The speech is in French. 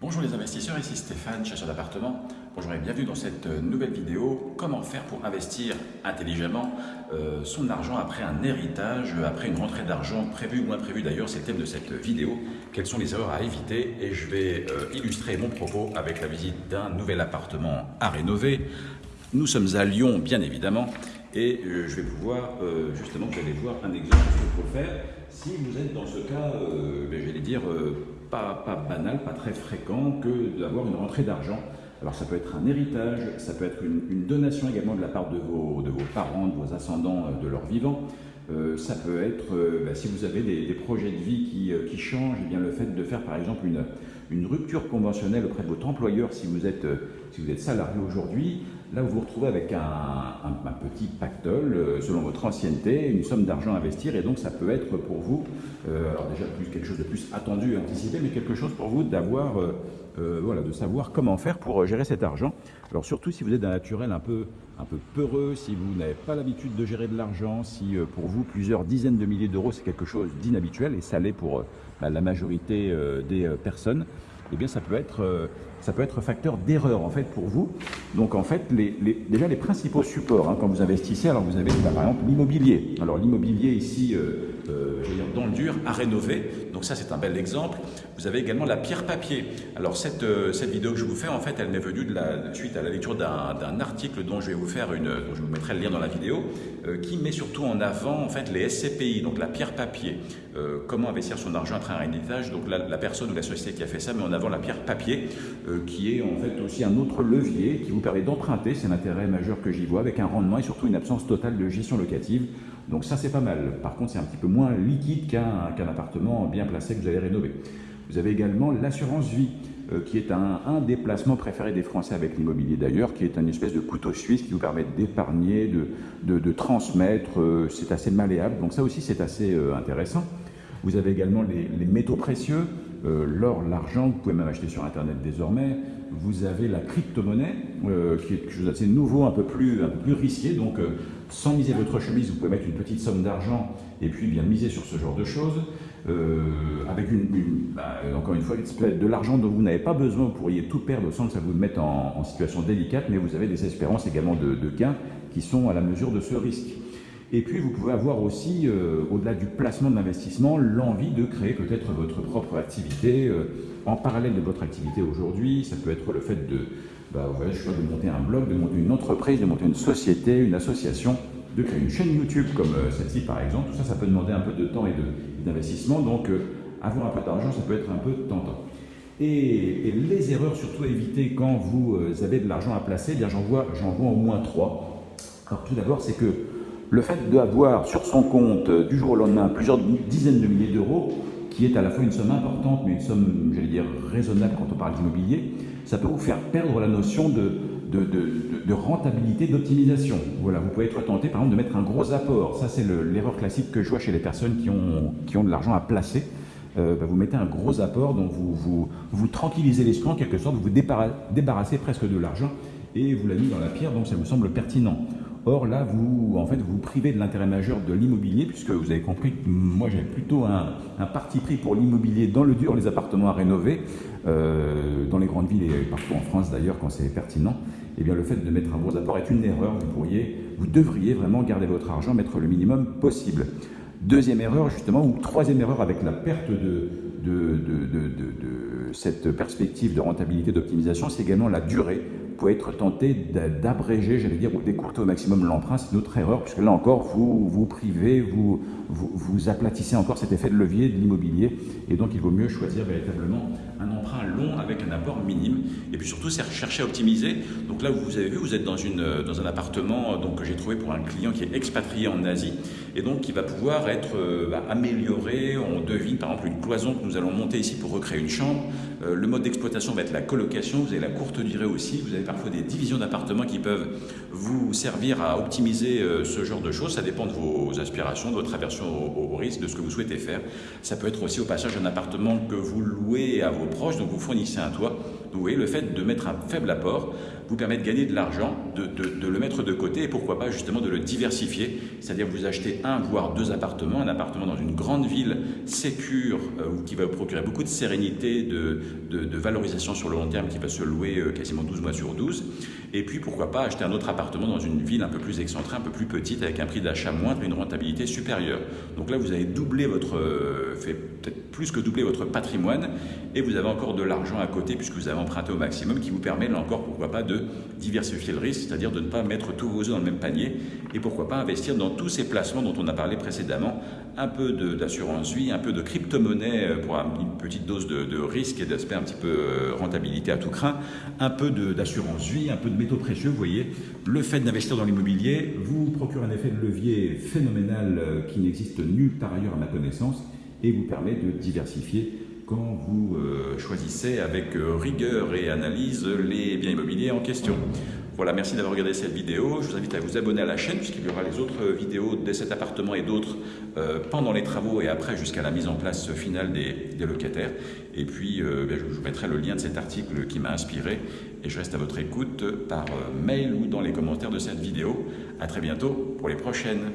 Bonjour les investisseurs, ici Stéphane, chasseur d'appartements. Bonjour et bienvenue dans cette nouvelle vidéo. Comment faire pour investir intelligemment euh, son argent après un héritage, après une rentrée d'argent prévue ou imprévue d'ailleurs, c'est le thème de cette vidéo. Quelles sont les erreurs à éviter? Et je vais euh, illustrer mon propos avec la visite d'un nouvel appartement à rénover. Nous sommes à Lyon, bien évidemment, et euh, je vais pouvoir, justement, vous allez voir un exemple de ce qu'il faut faire si vous êtes dans ce cas, ben, j'allais dire, pas, banal, pas très fréquent que d'avoir une rentrée d'argent. Alors ça peut être un héritage, ça peut être une, donation également de la part de vos, de vos parents, de vos ascendants, euh, de leur vivant. Euh, ça peut être, euh, bah, si vous avez des, projets de vie qui, qui changent, eh bien le fait de faire par exemple une, une rupture conventionnelle auprès de votre employeur si vous êtes, si vous êtes salarié aujourd'hui, là vous vous retrouvez avec un, petit pactole selon votre ancienneté, une somme d'argent à investir et donc ça peut être pour vous, alors déjà plus quelque chose de plus attendu et anticipé, mais quelque chose pour vous d'avoir euh, voilà, de savoir comment faire pour euh, gérer cet argent. Alors surtout si vous êtes d'un naturel un peu, un peu peureux, si vous n'avez pas l'habitude de gérer de l'argent, si euh, pour vous plusieurs dizaines de milliers d'euros c'est quelque chose d'inhabituel, et ça l'est pour bah, la majorité des personnes, eh bien ça peut être, ça peut être facteur d'erreur en fait pour vous. Donc en fait, les, déjà les principaux supports hein, quand vous investissez, alors vous avez par exemple l'immobilier. Alors l'immobilier ici, euh, dans le dur à rénover. Donc ça, c'est un bel exemple. Vous avez également la pierre papier. Alors cette, euh, cette vidéo que je vous fais, en fait, elle m'est venue de la, suite à la lecture d'un article dont je vais vous faire une, dont je vous mettrai le lien dans la vidéo, euh, qui met surtout en avant en fait les SCPI, donc la pierre papier. comment investir son argent après un héritage. Donc la, la, personne ou la société qui a fait ça met en avant la pierre papier, qui est en fait aussi un autre levier qui vous permet d'emprunter. C'est l'intérêt majeur que j'y vois, avec un rendement et surtout une absence totale de gestion locative. Donc ça, c'est pas mal. Par contre, c'est un petit peu moins liquide qu'un appartement bien placé que vous allez rénover. Vous avez également l'assurance vie, euh, qui est un, des placements préférés des Français avec l'immobilier d'ailleurs, qui est une espèce de couteau suisse qui vous permet d'épargner, de, transmettre. Euh, c'est assez malléable, donc ça aussi, c'est assez euh, intéressant. Vous avez également les, métaux précieux, l'or, l'argent, vous pouvez même acheter sur Internet désormais. Vous avez la crypto-monnaie, qui est quelque chose d'assez nouveau, un peu plus, risqué. Donc, sans miser votre chemise, vous pouvez mettre une petite somme d'argent et puis bien miser sur ce genre de choses. Euh, avec une, bah, encore une fois, de l'argent dont vous n'avez pas besoin, vous pourriez tout perdre sans que ça vous mette en, situation délicate, mais vous avez des espérances également de, gains qui sont à la mesure de ce risque. Et puis vous pouvez avoir aussi, euh, au-delà du placement de l'investissement, l'envie de créer peut-être votre propre activité euh, en parallèle de votre activité aujourd'hui. Ça peut être le fait de, bah, de monter un blog, de monter une entreprise, de monter une société, une association, de créer une chaîne YouTube comme euh, celle-ci par exemple. Tout ça, ça peut demander un peu de temps et d'investissement. Donc, euh, avoir un peu d'argent, ça peut être un peu tentant. Et, les erreurs surtout à éviter quand vous avez de l'argent à placer, eh j'en vois, vois au moins trois. Alors tout d'abord, c'est que le fait d'avoir sur son compte du jour au lendemain plusieurs dizaines de milliers d'euros, qui est à la fois une somme importante, mais une somme, j'allais dire, raisonnable quand on parle d'immobilier, ça peut vous faire perdre la notion de, rentabilité, d'optimisation. Vous pouvez être tenté, par exemple, de mettre un gros apport. Ça, c'est l'erreur classique que je vois chez les personnes qui ont, de l'argent à placer. Euh, bah, vous mettez un gros apport, donc vous vous, tranquillisez l'esprit en quelque sorte, vous vous débarrassez presque de l'argent et vous l'avez mis dans la pierre, donc ça vous semble pertinent. Or là, vous, en fait, vous privez de l'intérêt majeur de l'immobilier, puisque vous avez compris que moi j'ai plutôt un, parti pris pour l'immobilier dans le dur, les appartements à rénover, euh, dans les grandes villes et partout en France d'ailleurs quand c'est pertinent. Eh bien, le fait de mettre un gros apport est une erreur. Vous pourriez, vous devriez vraiment garder votre argent, mettre le minimum possible. Deuxième erreur, justement, ou troisième erreur avec la perte de, de cette perspective de rentabilité, d'optimisation, c'est également la durée pouvez être tenté d'abréger, j'allais dire, ou d'écourter au maximum l'emprunt. C'est une autre erreur, puisque là encore, vous vous privez, vous, vous, aplatissez encore cet effet de levier de l'immobilier. Et donc, il vaut mieux choisir véritablement un emprunt long avec un apport minime. Et puis surtout, c'est chercher à optimiser. Donc là, vous avez vu, vous êtes dans, une, dans un appartement donc, que j'ai trouvé pour un client qui est expatrié en Asie et donc qui va pouvoir être euh, bah, amélioré. On devine par exemple une cloison que nous allons monter ici pour recréer une chambre. Euh, le mode d'exploitation va être la colocation. Vous avez la courte durée aussi. Vous avez parfois des divisions d'appartements qui peuvent vous servir à optimiser euh, ce genre de choses. Ça dépend de vos aspirations, de votre aversion au, risque, de ce que vous souhaitez faire. Ça peut être aussi au passage un appartement que vous louez à vos proches, donc vous fournissez un toit. Voyez, le fait de mettre un faible apport vous permet de gagner de l'argent, de, le mettre de côté et pourquoi pas justement de le diversifier. C'est-à-dire vous achetez un voire deux appartements, un appartement dans une grande ville sécure euh, qui va vous procurer beaucoup de sérénité, de, valorisation sur le long terme qui va se louer euh, quasiment 12 mois sur 12. Et puis pourquoi pas acheter un autre appartement dans une ville un peu plus excentrée, un peu plus petite, avec un prix d'achat moindre et une rentabilité supérieure. Donc là vous avez doublé votre, euh, fait peut-être plus que doubler votre patrimoine et vous avez encore de l'argent à côté puisque vous avez emprunté au maximum qui vous permet là encore pourquoi pas de diversifier le risque, c'est-à-dire de ne pas mettre tous vos œufs dans le même panier et pourquoi pas investir dans tous ces placements dont on a parlé précédemment, un peu d'assurance vie, un peu de crypto-monnaie euh, pour une petite dose de, risque et d'aspect un petit peu euh, rentabilité à tout craint, un peu d'assurance vie, un peu de métaux précieux, vous voyez, le fait d'investir dans l'immobilier vous procure un effet de levier phénoménal euh, qui n'existe nulle part ailleurs à ma connaissance et vous permet de diversifier quand vous euh, choisissez avec euh, rigueur et analyse les biens immobiliers en question. Voilà, merci d'avoir regardé cette vidéo. Je vous invite à vous abonner à la chaîne puisqu'il y aura les autres vidéos de cet appartement et d'autres euh, pendant les travaux et après jusqu'à la mise en place finale des, locataires. Et puis, ben, je vous mettrai le lien de cet article qui m'a inspiré et je reste à votre écoute par mail ou dans les commentaires de cette vidéo. À très bientôt pour les prochaines.